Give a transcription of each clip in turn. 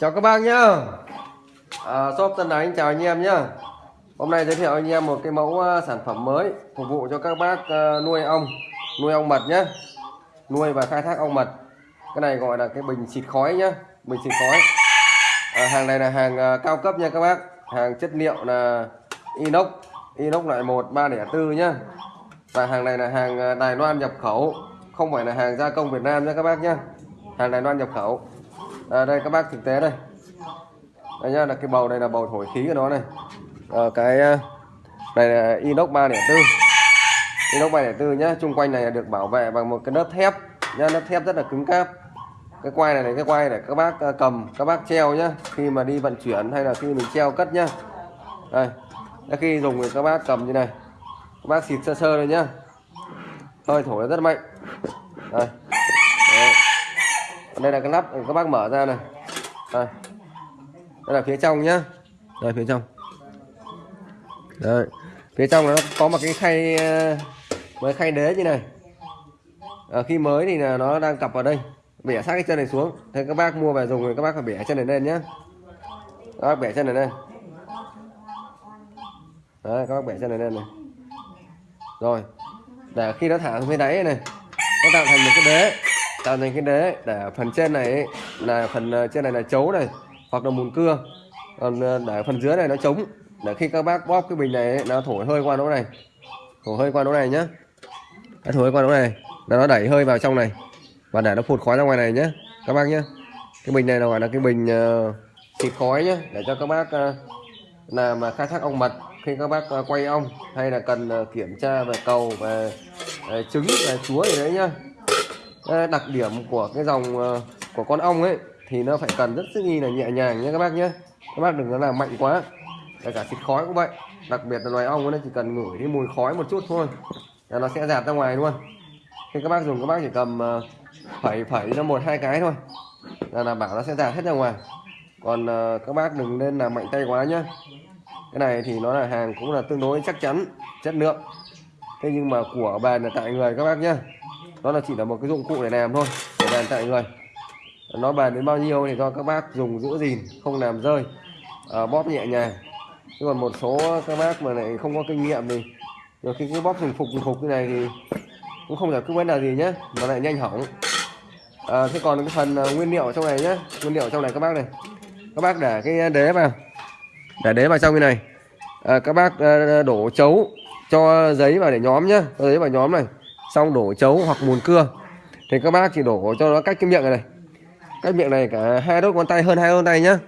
Chào các bác nhá. À, Shop Tân đánh chào anh em nhá. Hôm nay giới thiệu anh em một cái mẫu à, sản phẩm mới Phục vụ cho các bác à, nuôi ong Nuôi ong mật nhá. Nuôi và khai thác ong mật. Cái này gọi là cái bình xịt khói nhá Bình xịt khói. À, Hàng này là hàng à, cao cấp nha các bác. Hàng chất liệu là inox Inox loại 1 304 nhá. Và hàng này là hàng Đài Loan nhập khẩu Không phải là hàng gia công Việt Nam nha các bác nhá. Hàng Đài Loan nhập khẩu à, đây các bác thực tế đây. Đây nhá là cái bầu này là bầu thổi khí của nó này. À, cái ờ, này là inox 304 inox 304 nhá chung quanh này là được bảo vệ bằng một cái lớp thép. Nhá lớp thép rất là cứng cáp. Cái quai này này cái quai để các bác ờ, cầm các bác treo nhá. Khi mà đi vận chuyển hay là khi mình treo cất nhá. Đây khi dùng thì các bác cầm như này. Các bác xịt sơ sơ rồi nhá. Hơi thổi rất mạnh. Đây. Còn đây là cái nắp các bác mở ra này. Đây. Đây là phía trong nhá. Đây phía trong. Đây. Phía trong nó có một cái khay ờ, với khay đế như này. À, khi mới thì là nó đang cặp vào đây. Bẻ sát cái chân này xuống. Thế các bác mua về dùng thì các bác phải bẻ chân này lên nhé các bác bẻ chân này lên. Đấy các bác bẻ chân này lên này. Rồi. Để khi nó thả xuống phía đáy này nó tạo thành một cái đế tạo thành cái đế để phần trên này ấy, là phần ờ, trên này là chấu này hoặc là mùn cưa. Còn ờ, để phần dưới này nó trống. Để khi các bác bóp cái bình này ấy, nó thổi hơi qua lỗ này. Thổi hơi qua lỗ này nhá. Nó thổi hơi qua lỗ này. Là nó đẩy hơi vào trong này. Và để nó phụt khói ra ngoài này nhé các bác nhé cái bình này là gọi là cái bình uh, xịt khói nhé để cho các bác uh, làm khai thác ong mật khi các bác uh, quay ong hay là cần uh, kiểm tra về cầu về uh, trứng về chúa gì đấy nhá. Ờ, đặc điểm của cái dòng ờ, của con ong ấy, thì nó phải cần rất sức nghi là nhẹ nhàng nhé các bác nhé. Các bác đừng có làm mạnh quá. Kể cả xịt khói cũng vậy. Đặc biệt là loài ong nó chỉ cần ngửi cái mùi khói một chút thôi, là nó sẽ giạt ra ngoài luôn. Khi các bác dùng, các bác chỉ cầm ờ, phẩy phẩy nó một, hai cái thôi, là đảm bảo nó sẽ giạt hết ra ngoài. Còn các bác đừng nên làm mạnh tay quá nhé. Cái này thì nó là hàng cũng là tương đối chắc chắn, chất lượng. Thế nhưng mà của bàn là tại người các bác nhé nó là chỉ là một cái dụng cụ để làm thôi để bàn tại người. Nó bàn đến bao nhiêu thì do các bác dùng giữ gìn không làm rơi. À, bóp nhẹ nhàng. Chứ còn một số các bác mà lại không có kinh nghiệm thì nhiều khi cứ bóp thành phục thành phục như này thì cũng không giải quyết vấn đề gì nhé mà lại nhanh hỏng. À, thế còn cái phần à, nguyên liệu trong này nhé nguyên liệu trong này các bác này. Các bác để cái đế vào. Để đế vào trong cái này. À, các bác à, đổ chấu cho giấy vào để nhóm nhá. Cho giấy vào nhóm này xong đổ chấu hoặc mùn cưa. Thì các bác chỉ đổ cho nó cách cái miệng này, này. Cách miệng này cả hai đốt ngón tay hơn hai đốt ngón tay nhá.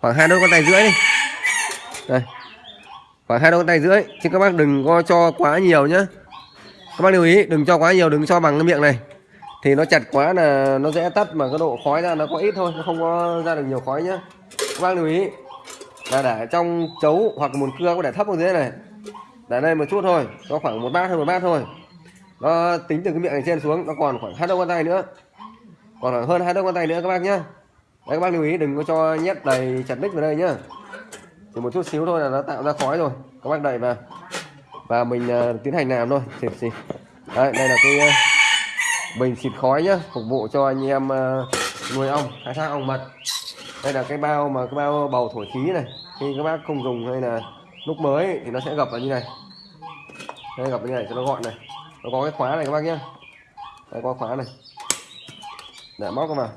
Khoảng hai đốt ngón tay rưỡi đi. Đây. Khoảng hai đốt ngón tay rưỡi. Chứ các bác đừng có cho quá nhiều nhá. Các bác lưu ý đừng cho quá nhiều đừng cho bằng cái miệng này. Thì nó chặt quá là nó dễ tắt mà cái độ khói ra nó có ít thôi nó không có ra được nhiều khói nhá. Các bác lưu ý là để trong chấu hoặc mùn cưa có để thấp ở dưới này. Để đây một chút thôi có khoảng một bát hơn một bát thôi nó tính từ cái miệng này trên xuống nó còn khoảng hai đầu ngón tay nữa. Còn khoảng hơn hai đầu ngón tay nữa các bác nhá. Đấy các bác lưu ý đừng có cho nhét đầy chặt đích vào đây nhá. Chỉ một chút xíu thôi là nó tạo ra khói rồi. Các bác đẩy vào. Và mình uh, tiến hành làm thôi. Xịt xịt đây, đây là cái uh, bình xịt khói nhá phục vụ cho anh em uh, nuôi ong khai thác ong mật. Đây là cái bao mà cái bao bầu thổi khí này. Khi các bác không dùng hay là lúc mới thì nó sẽ gặp vào như này. Đây gặp như này cho nó gọn này nó có cái khóa này các bác nhá. Đây có khóa này. Để móc vào.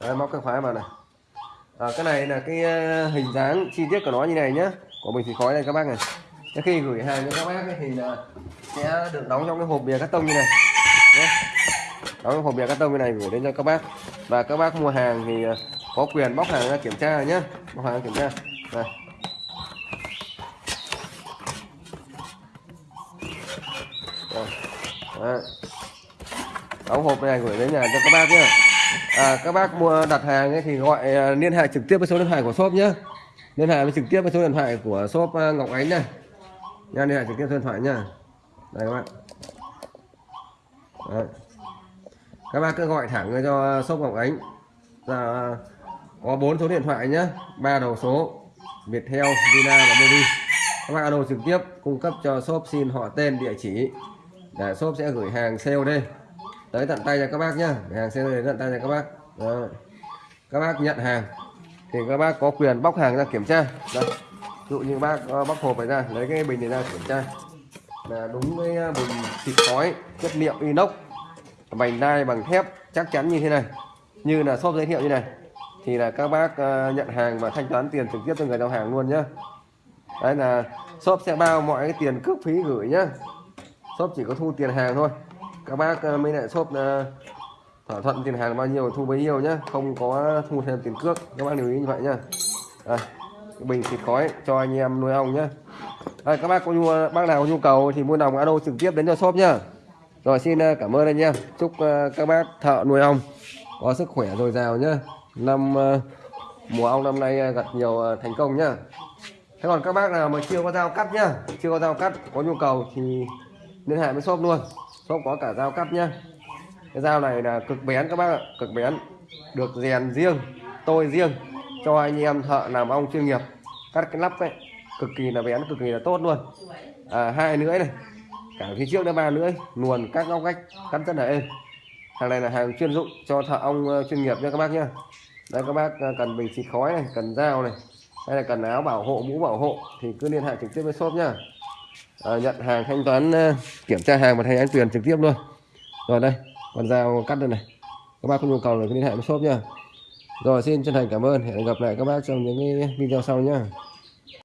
Đấy, móc cái khóa vào này. À, cái này là cái ờ, hình dáng chi tiết của nó như này nhé, của mình thì khói này các bác này. Thế khi gửi hàng cho các bác ấy, thì là sẽ được đóng trong cái hộp bìa cắt tông như này. Nhé. đóng trong hộp bìa cắt tông như này gửi đến cho các bác. Và các bác mua hàng thì ờ, có quyền bóc hàng ra kiểm tra nhé bóc hàng kiểm tra. Đây. Đấy. đóng hộp này gửi đến nhà cho các bác nhé à, các bác mua đặt hàng ấy thì gọi à, liên hệ trực tiếp với số điện thoại của shop nhé liên hệ với trực tiếp với số điện thoại của shop à, Ngọc Ánh này. Nha liên hệ trực tiếp số điện thoại nha đây các bạn Đấy. các bác cứ gọi thẳng cho shop Ngọc Ánh. Là có bốn số điện thoại nhé ba đầu số Viettel, Vina và Mobi. Các bác alo trực tiếp cung cấp cho shop xin họ tên địa chỉ. Để shop sẽ gửi hàng sale đây tới tận tay cho các bác nhé. Hàng sale đến tận tay cho các bác. Đó. các bác nhận hàng. Thì các bác có quyền bóc hàng ra kiểm tra. Đây ví dụ như bác ờ, bóc hộp này ra lấy cái bình này ra kiểm tra. Là đúng với ờ, bình xịt khói chất liệu inox vành đai bằng thép chắc chắn như thế này. Như là shop giới thiệu như này thì là các bác ờ, nhận hàng và thanh toán tiền trực tiếp cho người giao hàng luôn nhá. Đấy là shop sẽ bao mọi cái tiền cước phí gửi nhá. Shop chỉ có thu tiền hàng thôi. Các bác ờ, mới lại shop ờ, thỏa thuận tiền hàng bao nhiêu thu bấy nhiêu nhá. Không có thu thêm tiền cước các bác lưu ý như vậy nhá. À, cái bình xịt khói cho anh em nuôi ong nhá. Đây, các bác có nhu bác nào có nhu cầu thì mua đồng alo trực tiếp đến cho shop nhá. Rồi xin cảm ơn anh em chúc các bác thợ nuôi ong có sức khỏe dồi dào nhá. Năm ờ, mùa ong năm nay ờ, gặt nhiều ờ, thành công nhá. Thế còn các bác nào mà chưa có dao cắt nhá chưa có dao cắt có nhu cầu thì liên hệ với shop luôn. Shop có cả dao cắt nhá. Cái dao này là cực bén các bác ạ cực bén. Được rèn riêng tôi riêng cho anh em thợ làm ong chuyên nghiệp. Cắt cái nắp ấy cực kỳ là bén cực kỳ là tốt luôn. À, hai lưỡi này cả phía trước đã ba lưỡi luồn các ngóc cách cắt rất là êm hàng này là hàng chuyên dụng cho thợ ong ờ, chuyên nghiệp nha các bác nhá đây các bác ờ, cần bình xịt khói này cần dao này hay là cần áo bảo hộ mũ bảo hộ thì cứ liên hệ trực tiếp với shop nhá. À, nhận hàng thanh toán kiểm tra hàng và thanh toán tiền trực tiếp luôn. Rồi đây con dao cắt đây này. Các bác có nhu cầu là cứ liên hệ với shop nhá. Rồi xin chân thành cảm ơn. Hẹn gặp lại các bác trong những cái video sau nhá.